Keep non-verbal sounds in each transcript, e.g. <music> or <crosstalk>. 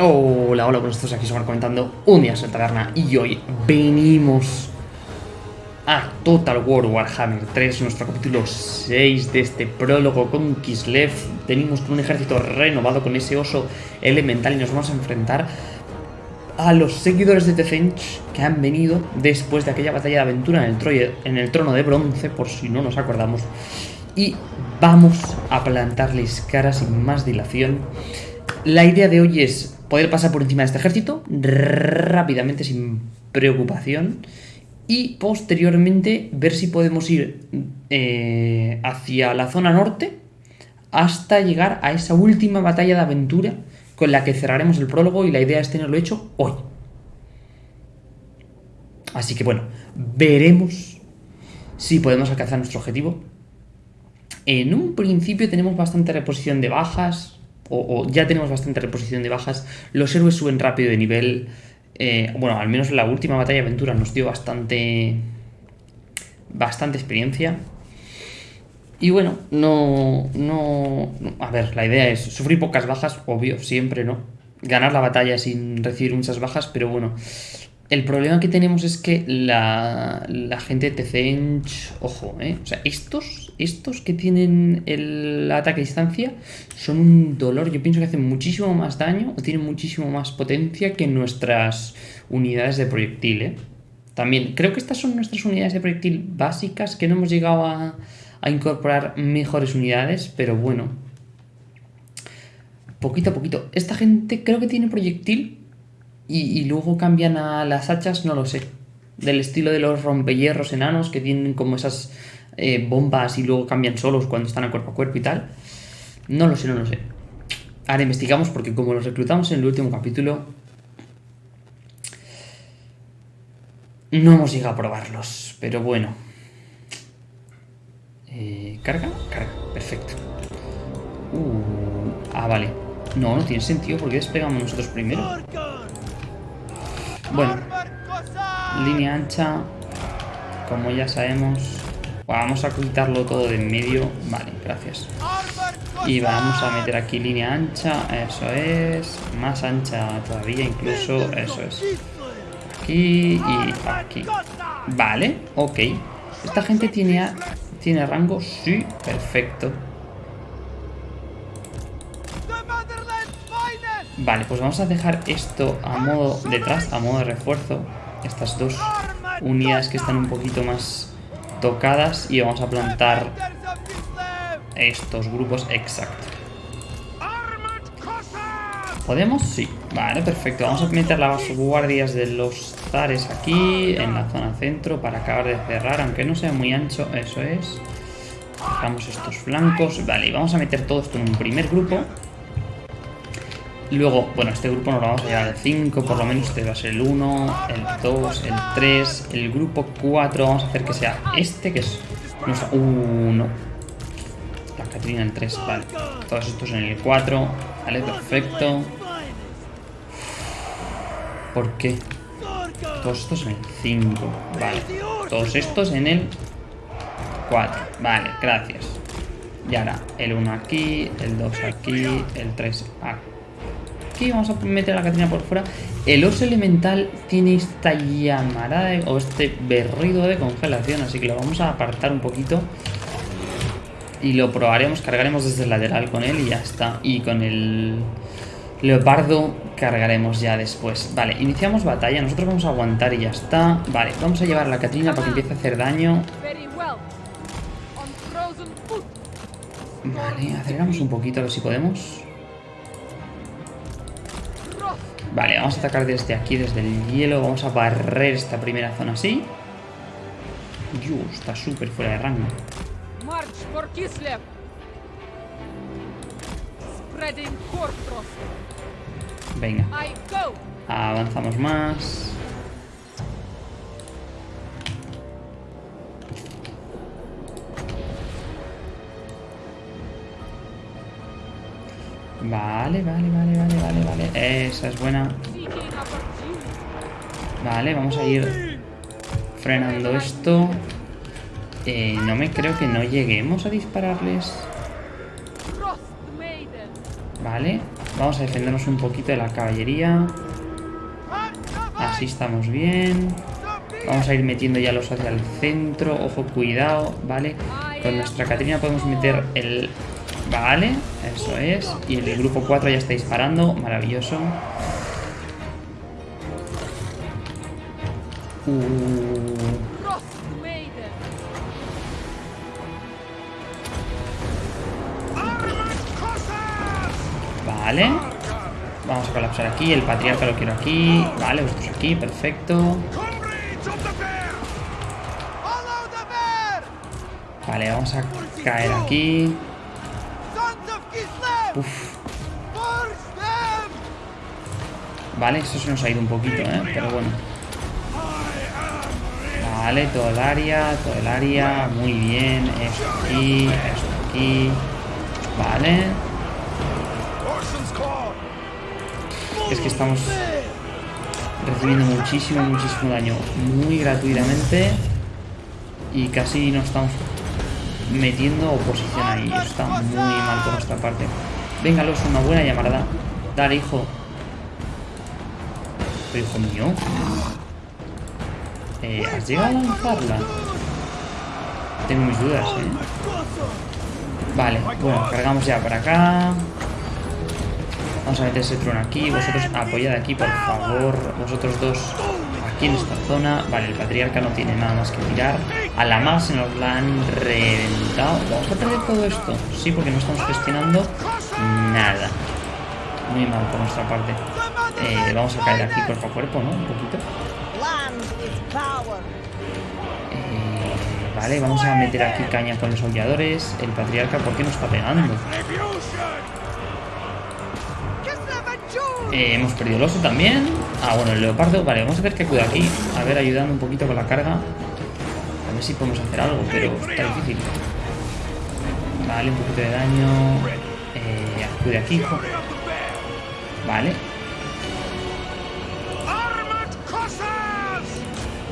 Hola, hola, pues estos aquí somos comentando un día en taberna y hoy venimos a Total War Warhammer 3, nuestro capítulo 6 de este prólogo con Kislev. Venimos con un ejército renovado con ese oso elemental y nos vamos a enfrentar a los seguidores de Tezench que han venido después de aquella batalla de aventura en el, en el trono de bronce, por si no nos acordamos. Y vamos a plantarles cara sin más dilación. La idea de hoy es poder pasar por encima de este ejército rápidamente, sin preocupación, y posteriormente ver si podemos ir eh, hacia la zona norte hasta llegar a esa última batalla de aventura con la que cerraremos el prólogo y la idea es tenerlo hecho hoy. Así que bueno, veremos si podemos alcanzar nuestro objetivo. En un principio tenemos bastante reposición de bajas, o, ya tenemos bastante reposición de bajas, los héroes suben rápido de nivel, eh, bueno, al menos la última batalla de aventura nos dio bastante, bastante experiencia. Y bueno, no, no, A ver, la idea es sufrir pocas bajas, obvio, siempre, ¿no? Ganar la batalla sin recibir muchas bajas, pero bueno, el problema que tenemos es que la, gente de Tezench, ojo, ¿eh? O sea, estos, estos que tienen el ataque a distancia son un dolor. Yo pienso que hacen muchísimo más daño o tienen muchísimo más potencia que nuestras unidades de proyectil, ¿eh? También, creo que estas son nuestras unidades de proyectil básicas, que no hemos llegado a, a incorporar mejores unidades, pero bueno. Poquito a poquito. Esta gente creo que tiene proyectil y, luego cambian a las hachas, no lo sé. Del estilo de los rompehierros enanos que tienen como esas eh, bombas y luego cambian solos cuando están a cuerpo a cuerpo y tal. No lo sé, no lo sé. Ahora investigamos porque como los reclutamos en el último capítulo, no hemos llegado a probarlos. Pero bueno. Eh, ¿Carga? Carga, perfecto. Uh, ah, vale. No, no tiene sentido porque despegamos nosotros primero. Bueno, línea ancha, como ya sabemos. Vamos a quitarlo todo de en medio. Vale, gracias. Y vamos a meter aquí línea ancha, eso es. Más ancha todavía incluso, eso es. Aquí y aquí. Vale, ok. ¿Esta gente tiene, tiene rango? Sí, perfecto. Vale, pues vamos a dejar esto a modo detrás, a modo de refuerzo. Estas dos unidades que están un poquito más tocadas y vamos a plantar estos grupos exacto. ¿Podemos? Sí. Vale, perfecto. Vamos a meter las guardias de los zares aquí, en la zona centro, para acabar de cerrar, aunque no sea muy ancho. Eso es. Dejamos estos flancos. Vale, y vamos a meter todo esto en un primer grupo. Luego, bueno, este grupo nos lo vamos a llevar al 5, por lo menos este va a ser el 1, el 2, el 3, el grupo 4, vamos a hacer que sea este, que es nuestro 1. La Catrina el 3, vale. Todos estos en el 4, vale, perfecto. ¿Por qué? Todos estos en el 5, vale. Todos estos en el 4, vale, gracias. Y ahora el 1 aquí, el 2 aquí, el 3 aquí aquí, vamos a meter la Catrina por fuera. El oso elemental tiene esta llamarada o este berrido de congelación, así que lo vamos a apartar un poquito. Y lo probaremos, cargaremos desde el lateral con él y ya está. Y con el leopardo cargaremos ya después. Vale, iniciamos batalla, nosotros vamos a aguantar y ya está. Vale, vamos a llevar a la Catrina para que empiece a hacer daño. Vale, aceleramos un poquito a ver si podemos. Vale, vamos a atacar desde aquí, desde el hielo. Vamos a barrer esta primera zona así. Dios, está súper fuera de rango. Venga. Avanzamos más. Vale, vale, vale, vale, vale, vale. Esa es buena. Vale, vamos a ir frenando esto. Eh, no me creo que no lleguemos a dispararles. Vale, vamos a defendernos un poquito de la caballería. Así estamos bien. Vamos a ir metiendo ya los hacia el centro. Ojo, cuidado, ¿vale? Con nuestra Catrina podemos meter el... Vale, eso es. Y el grupo 4 ya está disparando. Maravilloso. Uh. Vale. Vamos a colapsar aquí. El patriarca lo quiero aquí. Vale, vosotros aquí. Perfecto. Vale, vamos a caer aquí. Uf. Vale, esto se nos ha ido un poquito, ¿eh? Pero bueno. Vale, todo el área, todo el área. Muy bien. Esto aquí, esto aquí. Vale. es que estamos recibiendo muchísimo, muchísimo daño muy gratuitamente y casi no estamos metiendo oposición ahí. está muy mal por nuestra parte. Venga, los una buena llamada. Dale, hijo. Pero hijo mío. Eh, ¿Has llegado a lanzarla? Tengo mis dudas, ¿eh? Vale, bueno, cargamos ya para acá. Vamos a meter ese trono aquí. Vosotros apoyad aquí, por favor. Vosotros dos aquí en esta zona. Vale, el patriarca no tiene nada más que tirar. A la más se nos la han reventado. ¿Vamos a perder todo esto? Sí, porque no estamos gestionando nada. Muy mal por nuestra parte. Eh, vamos a caer aquí cuerpo a cuerpo, ¿no? Un poquito. Eh, vale, vamos a meter aquí caña con los aulladores. El patriarca, ¿por qué nos está pegando? Eh, hemos perdido el oso también. Ah, bueno, el leopardo. Vale, vamos a ver qué cuida aquí. A ver, ayudando un poquito con la carga. A ver si podemos hacer algo, pero está difícil. Vale, un poquito de daño. Eh, acude aquí, hijo. Vale.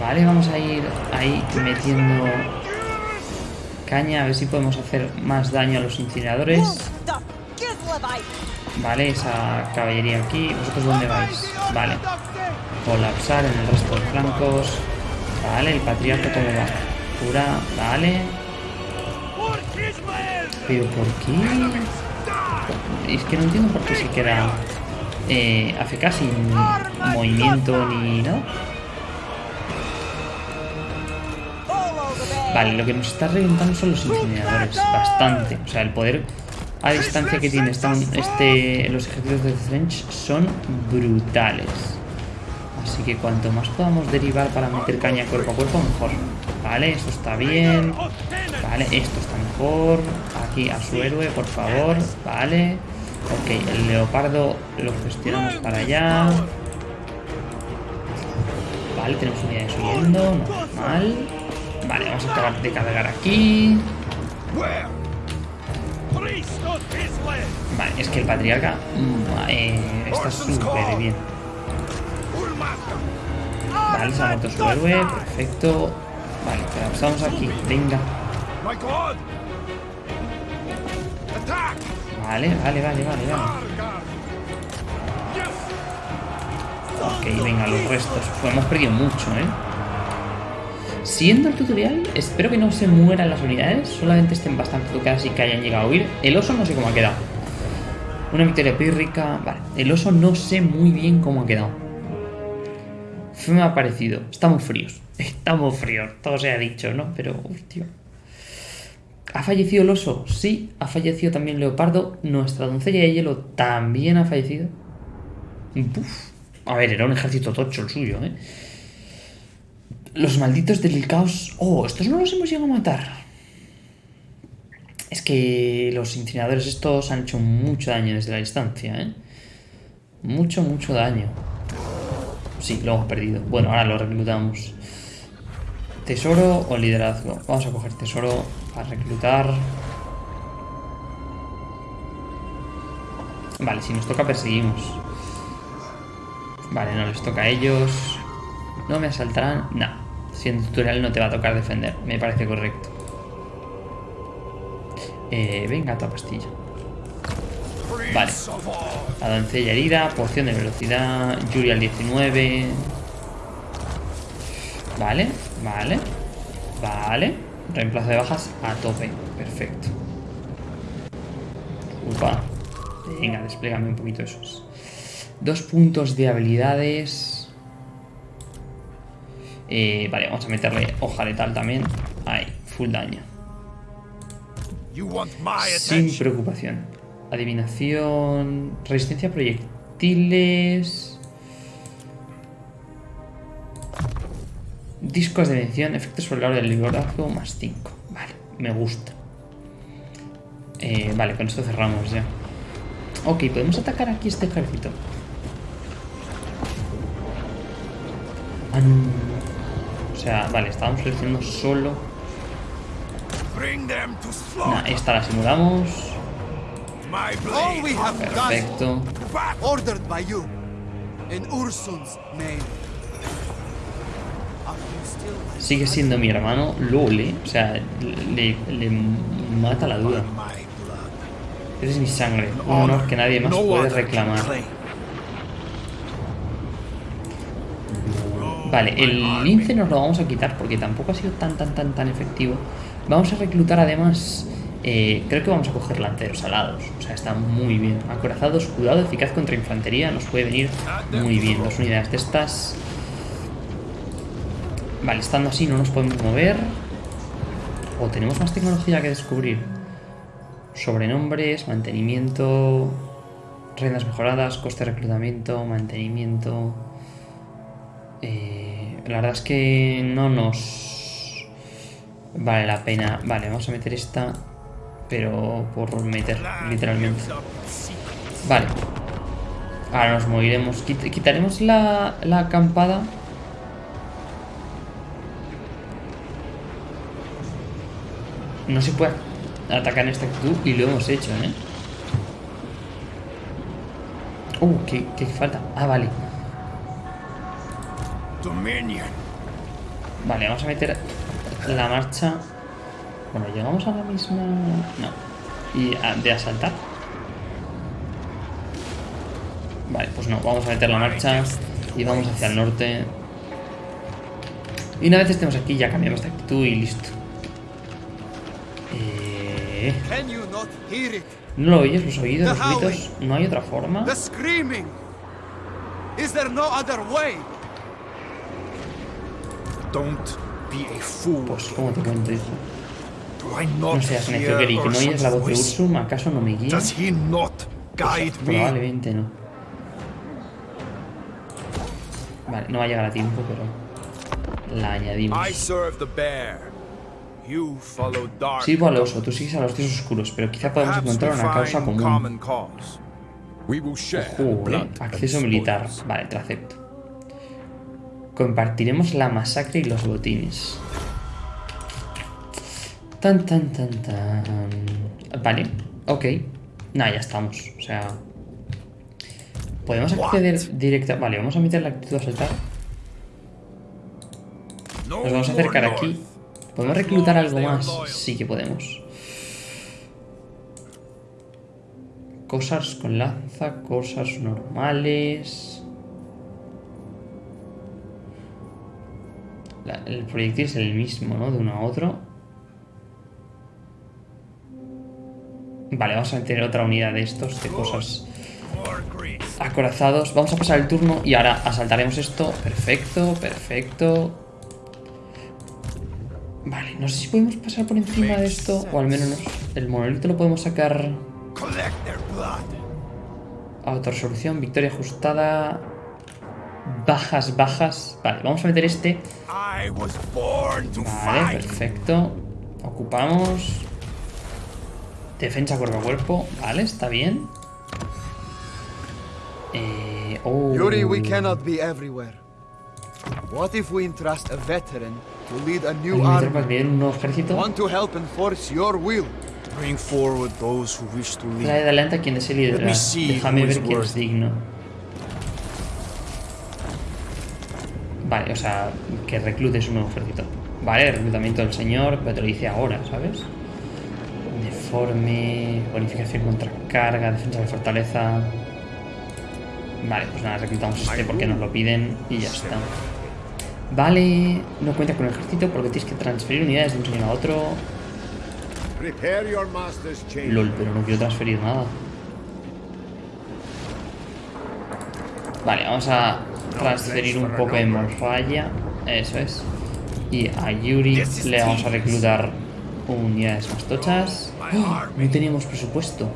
Vale, vamos a ir ahí metiendo caña. A ver si podemos hacer más daño a los incineradores. Vale, esa caballería aquí. ¿Vosotros dónde vais? Vale. Colapsar en el resto de flancos. Vale, el patriarca cómo va. Cura, vale. Pero ¿por qué? Es que no entiendo por qué se queda eh, AFK sin movimiento ni nada. Vale, lo que nos está reventando son los incineradores. Bastante. O sea, el poder a distancia que tiene este, los ejércitos de French son brutales. Así que cuanto más podamos derivar para meter caña cuerpo a cuerpo, mejor. Vale, esto está bien. Vale, esto está mejor. Aquí a su héroe, por favor. Vale. Ok, el leopardo lo gestionamos para allá. Vale, tenemos unidades subiendo. Normal. Vale, vamos a acabar de cargar aquí. Vale, es que el patriarca mm, eh, está súper bien. Vale, se ha muerto su héroe, perfecto. Vale, estamos aquí, venga. Vale, vale, vale, vale, vale. Ok, venga, los restos. Pues hemos perdido mucho, ¿eh? Siendo el tutorial, espero que no se mueran las unidades, solamente estén bastante tocadas y que hayan llegado a huir. El oso no sé cómo ha quedado. Una victoria pírrica... Vale, el oso no sé muy bien cómo ha quedado. Me ha parecido. Estamos fríos. <laughs> Estamos fríos. Todo se ha dicho, ¿no? Pero, hostia. ¿Ha fallecido el oso? Sí. ¿Ha fallecido también Leopardo? Nuestra doncella de hielo también ha fallecido. A ver, era un ejército tocho el suyo, ¿eh? Los malditos del caos... Oh, estos no los hemos llegado a matar. Es que los incineradores estos han hecho mucho daño desde la distancia, ¿eh? Mucho, mucho daño. Sí, lo hemos perdido. Bueno, ahora lo reclutamos. ¿Tesoro o liderazgo? Vamos a coger tesoro para reclutar. Vale, si nos toca perseguimos. Vale, no les toca a ellos. No me asaltarán. No. Siendo tutorial no te va a tocar defender. Me parece correcto. Eh, venga, tu pastilla. Vale. La doncella herida, poción de velocidad, Yuri al 19. Vale, vale. Vale. Reemplazo de bajas a tope. Perfecto. Upa. Venga, desplégame un poquito esos. Dos puntos de habilidades. Eh, vale, vamos a meterle hoja letal también. Ahí, full daño. Sin preocupación. Adivinación. Resistencia a proyectiles. Discos de mención. Efectos sobre la hora del liderazgo más 5. Vale, me gusta. Eh, vale, con esto cerramos ya. Ok, podemos atacar aquí este ejército. No. O sea, vale, estábamos seleccionando solo. Nah, esta la simulamos. Perfecto. Sigue siendo mi hermano, LOL, ¿eh? O sea, le, le mata la duda. Blood. Eres mi sangre, un honor que nadie más puede reclamar. Vale, el lince nos lo vamos a quitar porque tampoco ha sido tan, tan, tan, tan efectivo. Vamos a reclutar además, eh, creo que vamos a coger lanceros alados. O sea, está muy bien. Acorazado, escudado, eficaz contra infantería, nos puede venir muy bien. Dos unidades de estas. Vale, estando así no nos podemos mover. O tenemos más tecnología que descubrir. Sobrenombres, mantenimiento, rendas mejoradas, coste de reclutamiento, mantenimiento. Eh, la verdad es que no nos vale la pena. Vale, vamos a meter esta, pero por meter, literalmente. Vale. Ahora nos moveremos. Quit- quitaremos la, la acampada. No se puede atacar en esta actitud y lo hemos hecho, ¿eh? Uh, ¿qué, qué falta? Ah, vale. Dominion. Vale, vamos a meter la marcha. Bueno, llegamos a la misma. No. Y de asaltar. Vale, pues no, vamos a meter la marcha y vamos hacia el norte. Y una vez estemos aquí ya cambiamos de actitud y listo. Eh? ¿No lo oyes? ¿Los oídos? ¿Los gritos? ¿No hay otra forma? The screaming! Is there no other way? Don't be a fool. Pues, ¿cómo te cuento, not No seas necio, hear Gary, que no oyes la voz de? Ursum, ¿acaso no me guía? Does he not guide me? Probablemente no. Vale, no va a llegar a tiempo, pero la añadimos. I serve the bear. Sirvo al oso, tú sigues a los dioses oscuros, pero quizá Perhaps encontrar una causa común. Ojo, eh, Acceso militar. Vale, te acepto. Compartiremos la masacre y los botines. Tan, tan, tan, tan. Vale, ok. Nah, ya estamos. O sea. Podemos acceder directa. Vale, vamos a meter la actitud a saltar. No Nos vamos a acercar aquí. ¿Podemos reclutar algo más? Sí que podemos. Cosas con lanza, cosas normales. El proyectil es el mismo, ¿no? De uno a otro. Vale, vamos a meter otra unidad de estos, de cosas acorazados. Vamos a pasar el turno y ahora asaltaremos esto. Perfecto, perfecto. Vale, no sé si podemos pasar por encima de esto o al menos el monolito lo podemos sacar. Autorresolución, victoria ajustada. Bajas, bajas. Vale, vamos a meter este. Vale, perfecto. Ocupamos. Defensa cuerpo a cuerpo. Vale, está bien. Eh, oh. Yuri, we cannot be everywhere. What if we entrust a veteran to lead a new ¿Alguien me tropas army? bien un nuevo ejército? One to help enforce your will. Bring forward those who wish to Trae lead. adelante a quien desee Let me liderar. see Déjame who ver is quién es worth. digno. Vale, o sea, que reclutes un nuevo ejército. Vale, reclutamiento del señor, pero te lo dice ahora, ¿sabes? Uniforme, bonificación contra carga, defensa de fortaleza. Vale, pues nada, reclutamos este porque nos lo piden y ya está. Vale, no cuenta con el ejército porque tienes que transferir unidades de un señor a otro. LOL, pero no quiero transferir nada. Vale, vamos a transferir un poco de morfalla. Eso es. Y a Yuri le vamos a reclutar unidades más tochas. ¡Oh! No teníamos presupuesto.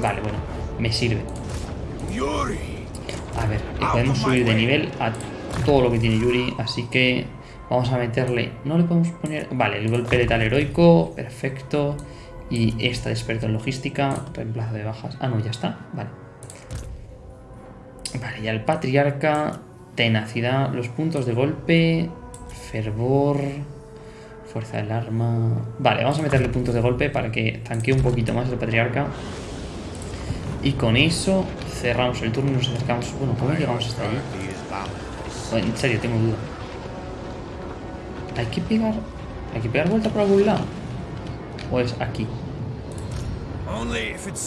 Vale, bueno, me sirve. Yuri! A ver, y podemos subir de nivel a todo lo que tiene Yuri, así que vamos a meterle... No le podemos poner... Vale, el golpe letal heroico, perfecto. Y esta de experto en logística, reemplazo de bajas. Ah, no, ya está, vale. Vale, ya el patriarca, tenacidad, los puntos de golpe, fervor, fuerza del arma... Vale, vamos a meterle puntos de golpe para que tanquee un poquito más el patriarca. Y con eso cerramos el turno y nos acercamos... Bueno, ¿cómo llegamos hasta allí? Oh, En serio, tengo duda. ¿Hay que pegar... ¿Hay que pegar vuelta por algún lado? ¿O es aquí?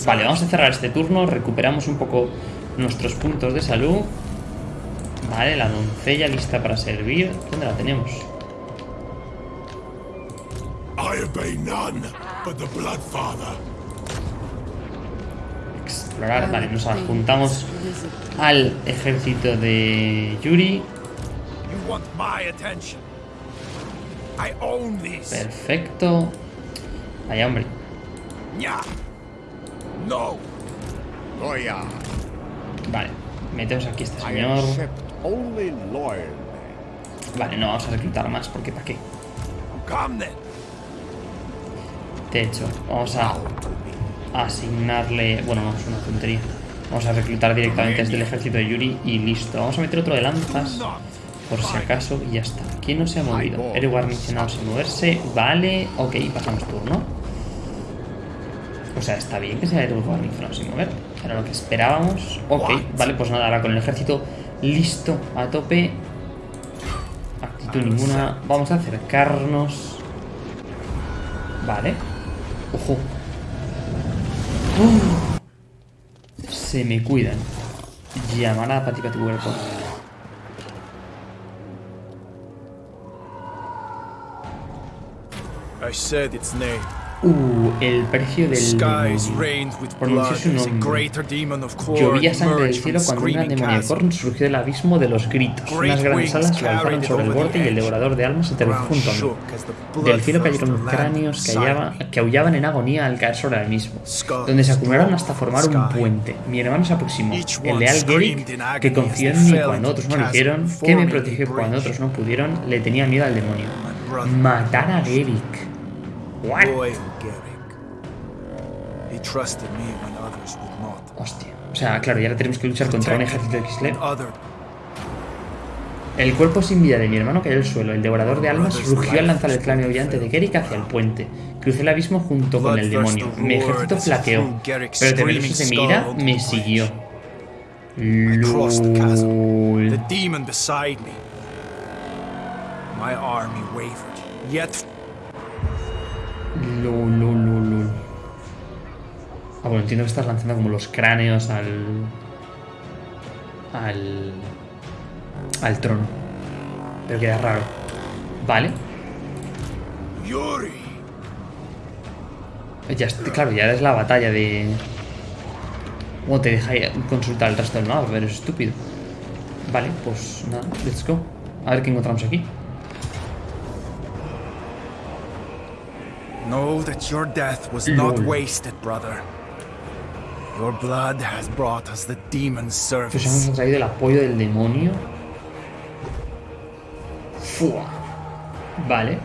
Vale, vamos a cerrar este turno. Recuperamos un poco nuestros puntos de salud. Vale, la doncella lista para servir. ¿Dónde la tenemos? I obey none but the. Explorar. Vale, nos adjuntamos al ejército de Yuri. Perfecto. Vaya, hombre. No. Vale, metemos aquí a este señor. Vale, no vamos a reclutar más porque ¿para qué? De hecho, vamos a asignarle... Bueno, no, es una tontería. Vamos a reclutar directamente desde el ejército de Yuri y listo. Vamos a meter otro de lanzas por si acaso y ya está. ¿Quién no se ha movido? Héroe guarnicionado sin moverse. Vale, ok, pasamos turno. O sea, está bien que sea héroe guarnicionado sin mover. Era lo que esperábamos. Ok, vale, pues nada, ahora con el ejército listo a tope. Actitud ninguna. Vamos a acercarnos. Vale. Ojo. ¡Uh! Se me cuidan. Llamará pati pati cuerpo. I said its name. Uh, el precio del Pronunció su nombre. Llovía sangre del cielo cuando una demonia. Korn surgió del abismo de los gritos. Unas grandes alas se lanzaron sobre el borde y el devorador de almas se aterrizó junto a mí. Del cielo cayeron cráneos que, hallaba- que aullaban en agonía al caer sobre el mismo, donde se acumularon hasta formar un puente. Mi hermano se aproximó, el leal Gerrick, que confió en mí cuando otros no lo hicieron, que me protegió cuando otros no pudieron, le tenía miedo al demonio. Matar a Gerrick. What? Loyal Garrick. He trusted me when others would not. Hostia. O sea, claro, y ahora tenemos que luchar contra un ejército de Kislev. El cuerpo sin vida de mi hermano cayó al suelo. El devorador de almas rugió al lanzar el cráneo brillante de Gerrick hacia el puente. Crucé el abismo junto con el demonio. Mi ejército flaqueó, pero temeroso de mi ira, me siguió. LOL. LOL, LOL, LOL, LOL. Ah, bueno, entiendo que estás lanzando como los cráneos al. al. al trono. Pero queda raro. Vale. Yuri. Ya, claro, ya es la batalla de. ¿Cómo te deja consultar el resto del mapa? Pero es estúpido. Vale, pues nada, let's go. A ver qué encontramos aquí. Know that your death was not wasted, brother. Your blood has brought us the demon's service. hemos traído el apoyo del demonio. Fua. Vale.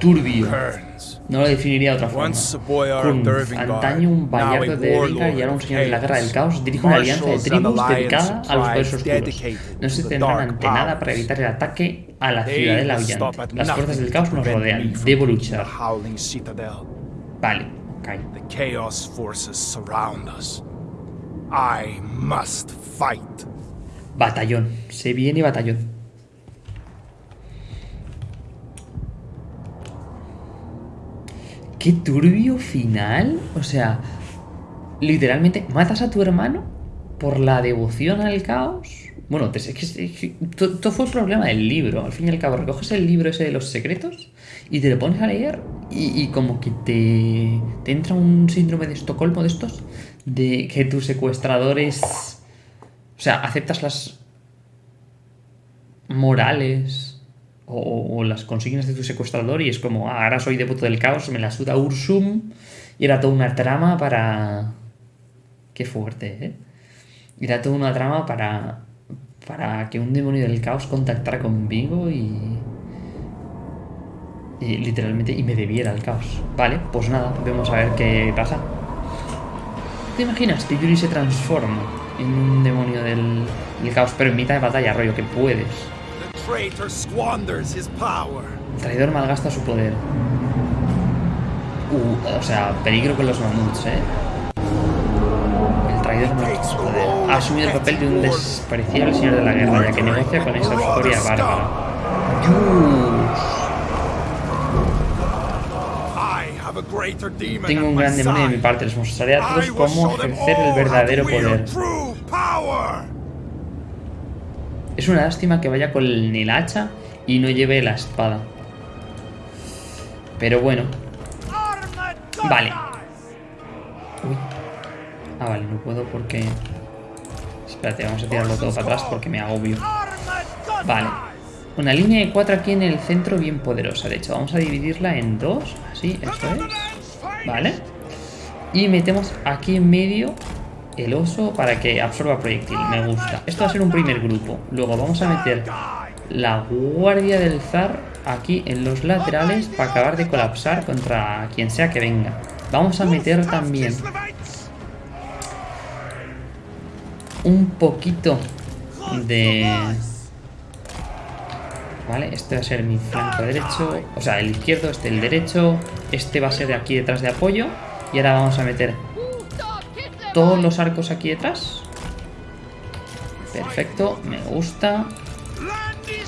Turbio. No lo definiría de otra forma. Dervingar, antaño un bayardo de Dervingar y ahora un señor de la guerra del caos, dirige una alianza de tribus dedicada a los poderes oscuros. No se tendrán ante nada para evitar el ataque a la ciudadela aullante. Las fuerzas del caos nos rodean. Debo luchar. Vale, ok. The chaos forces surround us. I must fight. Batallón. Se viene batallón. Qué turbio final. O sea, literalmente matas a tu hermano por la devoción al caos. Bueno, es que, que to- todo fue el problema del libro. Al fin y al cabo, recoges el libro ese de los secretos y te lo pones a leer y, y como que te, te entra un síndrome de Estocolmo de estos, de que tus secuestradores... O sea, aceptas las morales o, las consignas de tu secuestrador y es como, "Ah, ahora soy devoto del caos, me la suda Ursum y era toda una trama para... Qué fuerte, ¿eh? Era toda una trama para, para que un demonio del caos contactara conmigo y, y literalmente y me debiera al caos. Vale, pues nada, vamos a ver qué pasa. ¿Te imaginas que Yuri se transforma en un demonio del, del caos, pero en mitad de batalla, rollo, que puedes? El traidor malgasta su poder. Uh, o sea, peligro con los mamuts, ¿eh? El traidor malgasta su poder. Ha asumido el papel de un despreciable señor de la guerra, ya que negocia con esa historia bárbara. Tengo un gran demonio de mi parte, les mostraré a todos cómo ejercer el verdadero poder. Es una lástima que vaya con el hacha y no lleve la espada. Pero bueno. Vale. Uy. Ah, vale, no puedo porque... Espérate, vamos a tirarlo todo para atrás porque me agobio. Vale. Una línea de 4 aquí en el centro bien poderosa. De hecho, vamos a dividirla en dos. Así, esto es. Vale. Y metemos aquí en medio el oso para que absorba proyectil. Me gusta. Esto va a ser un primer grupo. Luego vamos a meter la guardia del zar aquí en los laterales para acabar de colapsar contra quien sea que venga. Vamos a meter también un poquito de... Vale, este va a ser mi flanco derecho, o sea, el izquierdo, este el derecho, este va a ser de aquí detrás de apoyo y ahora vamos a meter todos los arcos aquí detrás. Perfecto, me gusta.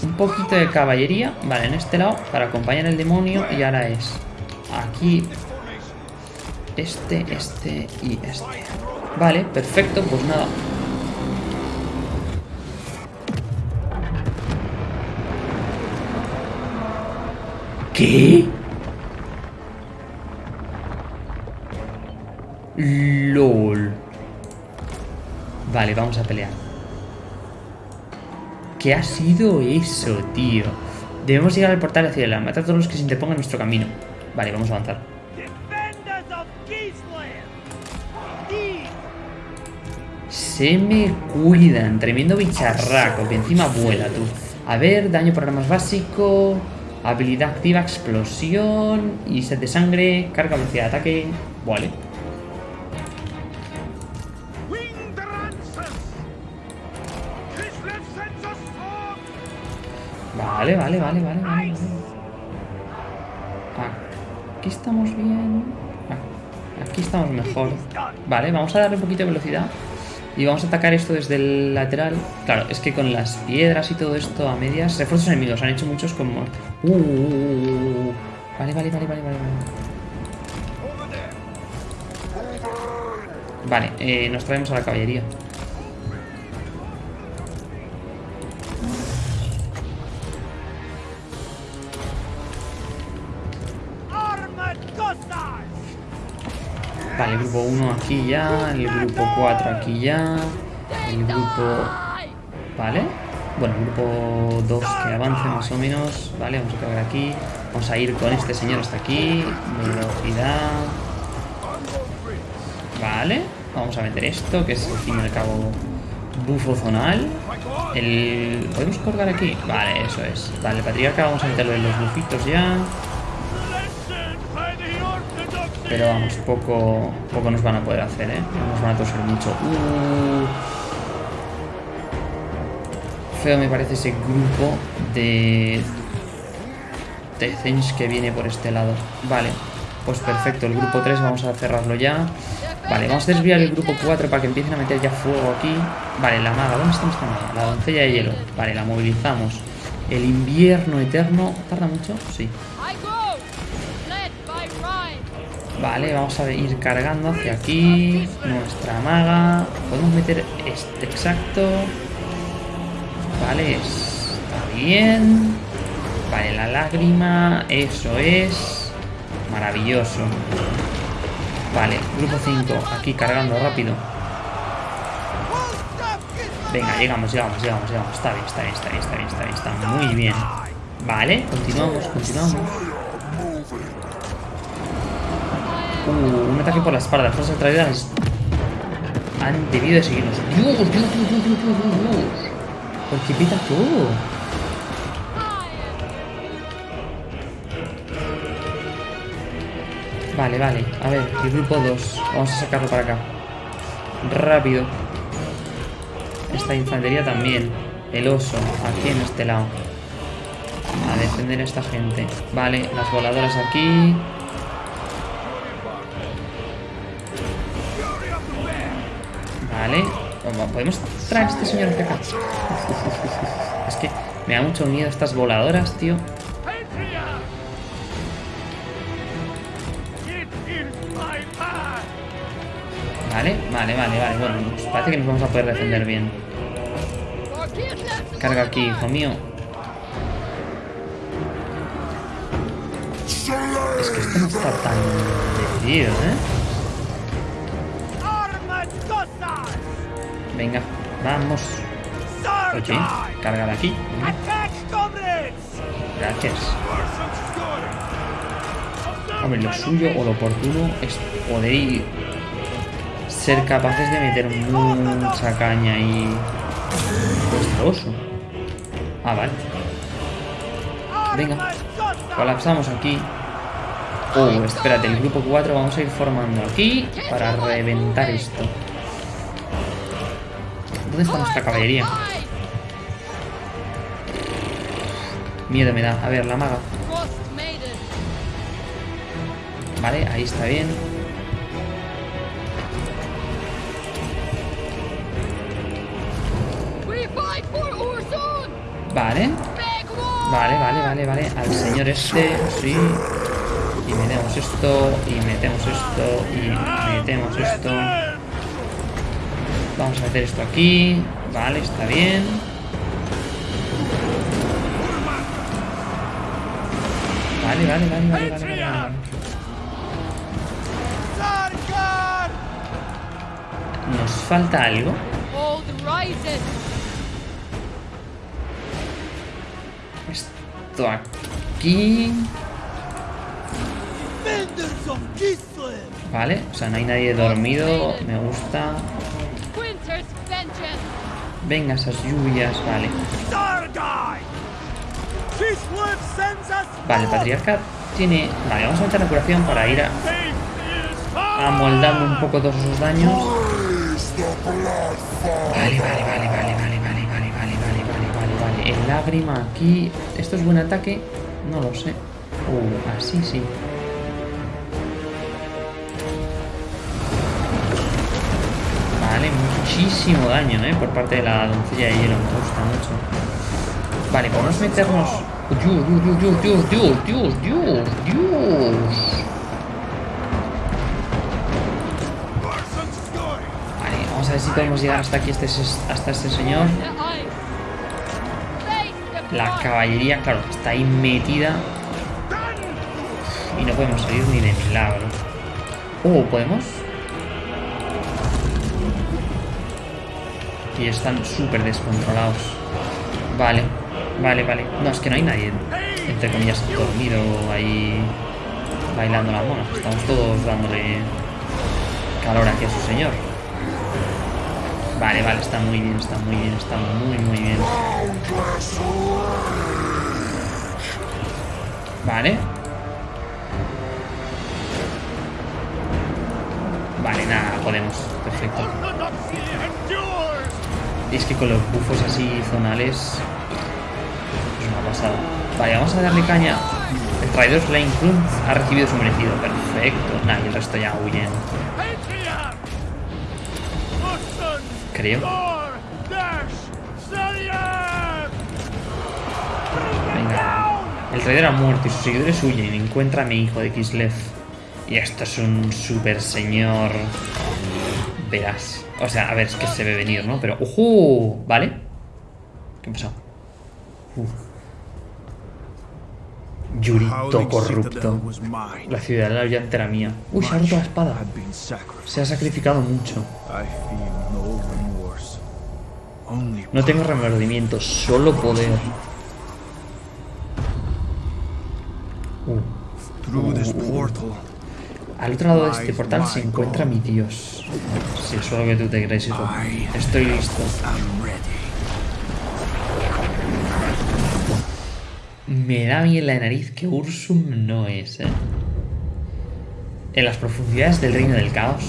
Un poquito de caballería, vale, en este lado para acompañar al demonio y ahora es aquí este, este y este. Vale, perfecto, pues nada. ¿Qué? Vale, vamos a pelear. ¿Qué ha sido eso, tío? Debemos llegar al portal hacia la matar a todos los que se interpongan en nuestro camino. Vale, vamos a avanzar. Se me cuidan. Tremendo bicharraco que encima vuela, tú. A ver, daño por armas básico. Habilidad activa, explosión. Y set de sangre. Carga, velocidad de ataque. Vale. Vale, vale, vale, vale, vale. vale. Aquí estamos bien. Ah, Aquí estamos mejor. Vale, vamos a darle un poquito de velocidad. Y vamos a atacar esto desde el lateral. Claro, es que con las piedras y todo esto a medias. Refuerzos enemigos, han hecho muchos como. Uh, uh, uh, uh, uh. Vale, vale, vale, vale, vale. Vale, Vale, eh, nos traemos a la caballería. El grupo 1 aquí ya, el grupo 4 aquí ya, el grupo... Vale. Bueno, el grupo 2 que avance más o menos. Vale, vamos a acabar aquí. Vamos a ir con este señor hasta aquí. Velocidad. Vale. Vamos a meter esto, que es al fin y al cabo bufo zonal. El... ¿Podemos colgar aquí? Vale, eso es. Vale, patriarca vamos a meterlo en los bufitos ya. Pero vamos, poco, poco nos van a poder hacer, ¿eh? No Nos van a toser mucho. Uh. Feo me parece ese grupo de... De Zench que viene por este lado. Vale, pues perfecto. El grupo 3 vamos a cerrarlo ya. Vale, vamos a desviar el grupo 4 para que empiecen a meter ya fuego aquí. Vale, la maga. ¿Dónde está esta maga? La doncella de hielo. Vale, la movilizamos. El invierno eterno. ¿Tarda mucho? Sí. Vale, vamos a ir cargando hacia aquí. Nuestra maga. Podemos meter este exacto. Vale, está bien. Vale, la lágrima. Eso es. Maravilloso. Vale, grupo 5. Aquí cargando rápido. Venga, llegamos, llegamos, llegamos, llegamos. Está bien, está bien, está bien, está bien, está bien. Está muy bien. Vale, continuamos, continuamos. Uh, un ataque por la espalda. Las fuerzas traídas han debido de seguirnos. ¡Dios, Dios, Dios, Dios, Dios, Dios! ¿Por qué pita todo? Vale, vale. A ver, el grupo 2. Vamos a sacarlo para acá. Rápido. Esta infantería también. El oso, aquí en este lado. A defender a esta gente. Vale, las voladoras aquí. Vale. ¿Podemos traer a este señor hacia acá? Es que me da mucho miedo estas voladoras, tío. Vale, vale, vale, vale. Bueno, pues parece que nos vamos a poder defender bien. Carga aquí, hijo mío. Es que esto no está tan decidido, ¿eh? Venga, vamos. Oye, carga de aquí. Gracias. Hombre, lo suyo o lo oportuno es poder ser capaces de meter mucha caña y vuestro. Ah, vale. Venga. Colapsamos aquí. Oh, espérate, el grupo 4 vamos a ir formando aquí para reventar esto. ¿Dónde está nuestra caballería? Miedo me da. A ver, la maga. Vale, ahí está bien. Vale. Vale, vale, vale, vale. Al señor este, sí. Y metemos esto, y metemos esto, y metemos esto. Vamos a meter esto aquí. Vale, está bien. Vale, vale, vale, vale, vale, vale! Nos falta algo. Esto aquí. Vale, o sea, no hay nadie dormido. Me gusta. Venga, esas lluvias, vale. Vale, patriarca tiene. Vale, vamos a meter la curación para ir a, amoldando un poco todos esos daños. Vale, vale, vale, vale, vale, vale, vale, vale, vale, vale, vale, vale. El lágrima aquí. ¿Esto es buen ataque? No lo sé. Uh, así sí. Muchísimo daño, ¿eh? Por parte de la doncella de hielo. Me gusta mucho. Vale, podemos meternos... Dios, Dios, Dios, Dios, Dios, Dios, Dios, Dios. Vale, vamos a ver si podemos llegar hasta aquí, este, hasta este señor. La caballería, claro, está ahí metida. Y no podemos salir ni de milagro. Oh, ¿podemos? Y están súper descontrolados. Vale, vale, vale. No, es que no hay nadie, entre comillas, dormido ahí bailando la mona. Estamos todos dándole calor aquí a su señor. Vale, vale, está muy bien, está muy bien, está muy, muy bien. Vale. Vale, nada, podemos. Perfecto. Es que con los bufos así zonales es una pasada. Vale, vamos a darle caña. El traidor Flame Clump ha recibido su merecido. Perfecto. Nah, y el resto ya huyen. Creo. Venga. El traidor ha muerto y sus seguidores huyen. Encuentra a mi hijo de Kislev. Y esto es un super señor. Verás. O sea, a ver, es que se ve venir, ¿no? Pero. ¡Ojo! ¿Vale? ¿Qué ha pasado? Uf. Yurito corrupto. La ciudad de la llanta era mía. Uy, se ha roto la espada. Se ha sacrificado mucho. No tengo remordimiento, solo poder. Uh. through this portal. Al otro lado de este portal se encuentra mi dios. Si eso es lo que tú te crees, hijo. Estoy listo. Me da bien la nariz que Ursum no es, eh. En las profundidades del reino del caos.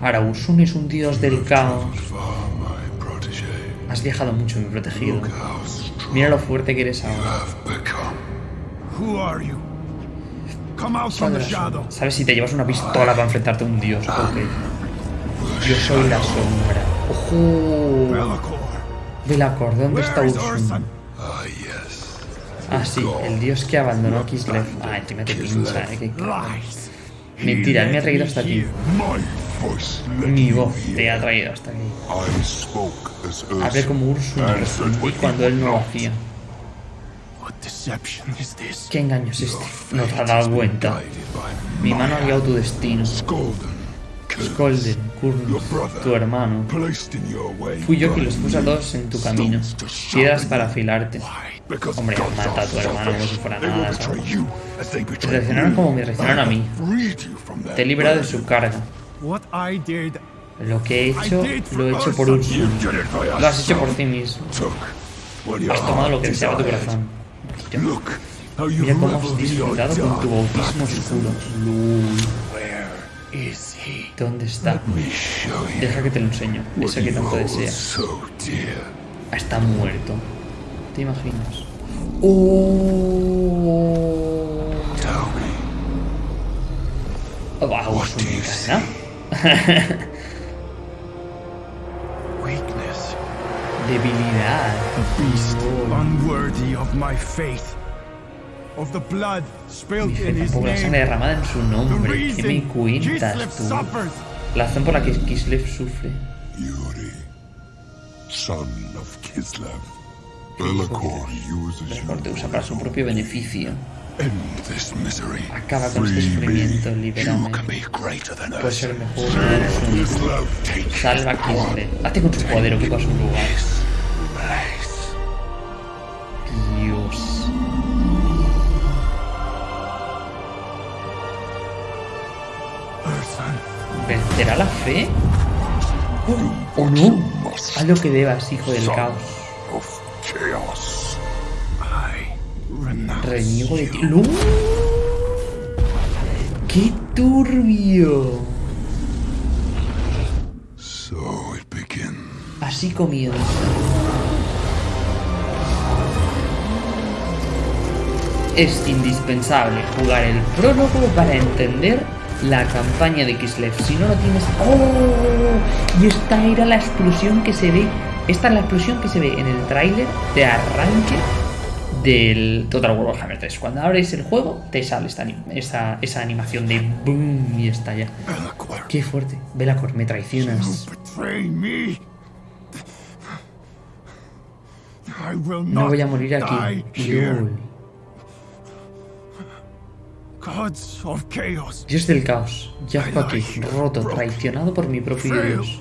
Ahora, Ursum es un dios del caos. Has viajado mucho, mi protegido. Mira lo fuerte que eres ahora. ¿Sabes si te llevas una pistola para enfrentarte a un dios? Ok. Yo soy la sombra. ¡Ojo! Velacor, ¿dónde está? Urson? Ah. Ah, sí, el dios que abandonó a Kislev. Ah, encima te pincha, eh. Lies. Mentira, él me ha traído hasta aquí. Mi voz te ha traído hasta aquí. Hablé como Ursum y respondí cuando él no lo hacía. What deception is this? ¿Qué engaño es este? No te has dado cuenta. Guided by Mi mano ha guiado tu destino. Golden, Kurn, tu hermano. Placed in your way. Fui yo quien los puso a todos en tu camino. Piedras para afilarte. Because Hombre, mata a are tu hermano como si fuera They will nada, Te traicionaron como me traicionaron a mí. Freed you from their Te he librado de su carga. What I did, Lo que he hecho, lo he hecho por for Lo has hecho por ti mismo. Took what your Has tomado lo que deseaba tu corazón. Mira cómo has disfrutado con tu bautismo oscuro. ¿Dónde está? Deja que te lo enseño. Ese que tanto deseas. dear. Está muerto. ¿Te imaginas? ¡Oh! Me, Va, <laughs> Debilidad. Beast Oh. unworthy of my faith. Of the blood spilled Dije, in his tampoco la sangre name. derramada en su The nombre. ¿Qué reason me cuentas tú? La razón por la que Kislev sufre. Yuri, son of Kislev. Belacor uses Mejor te you usa para su propio beneficio. End this misery. Acaba con este Free sufrimiento, me. libérame. You can be greater than Puede us. ser mejor Salva a Kislev. Hazte con su poder o que a su lugar. ¿Vencerá la fe? ¿O no? Haz lo que debas, hijo del caos. Reniego de ti. ¡No! ¡Qué turbio! Así comienza. Es indispensable jugar el prólogo para entender la campaña de Kislev. Si no lo tienes... ¡Oh! Y esta era la explosión que se ve... Esta es la explosión que se ve en el tráiler de arranque del Total War Warhammer 3. Cuando abres el juego, te sale esta, esa, esa animación de boom y estalla. Belacor. Qué fuerte. Velacor, me traicionas. No voy a morir aquí. LOL. Gods of chaos. Dios del caos, yazco aquí, roto, traicionado por mi propio Dios,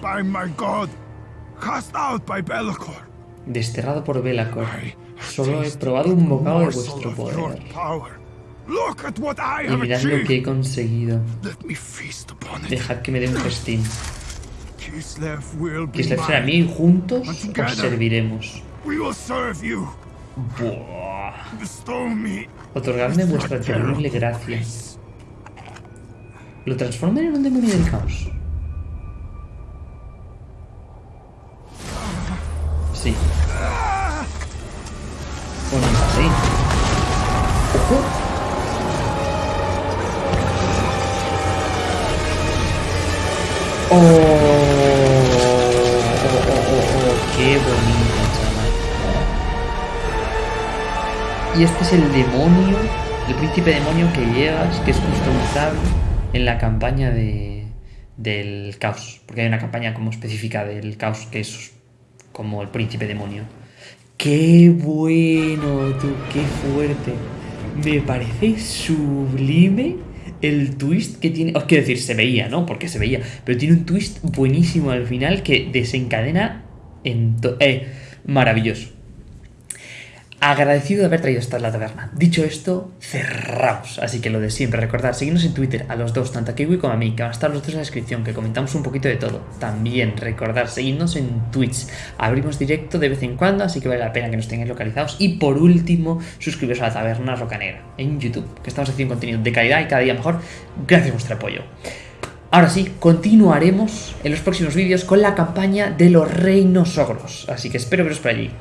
desterrado por Belacor. Solo he probado un bocado de vuestro poder. Y mirad lo que he conseguido. Dejad que me dé un festín. Kislev será mío y juntos os serviremos. Buah. Otorgadme vuestra terrible gracia. Lo transformen en un demonio del caos. Sí. Bueno, sí. Ojo. Oh, Y este es el demonio El príncipe demonio que llevas, que es customizable en la campaña de, del caos. Porque hay una campaña como específica del caos que es como el príncipe demonio. ¡Qué bueno, tú! ¡Qué fuerte! Me parece sublime el twist que tiene. Os quiero decir, se veía, ¿no? Porque se veía. Pero tiene un twist buenísimo al final que desencadena en. Eh, maravilloso. Agradecido de haber traído esta a la taberna. Dicho esto, cerramos. Así que lo de siempre, recordad, seguirnos en Twitter a los dos, tanto a Kiwi como a mí, que van a estar los dos en la descripción, que comentamos un poquito de todo. También recordad, seguirnos en Twitch. Abrimos directo de vez en cuando, así que vale la pena que nos tengáis localizados. Y por último, suscribiros a la taberna Roca Negra en YouTube, que estamos haciendo contenido de calidad y cada día mejor. Gracias a vuestro apoyo. Ahora sí, continuaremos en los próximos vídeos con la campaña de los reinos ogros. Así que espero veros por allí.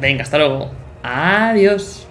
Venga, hasta luego. Adiós.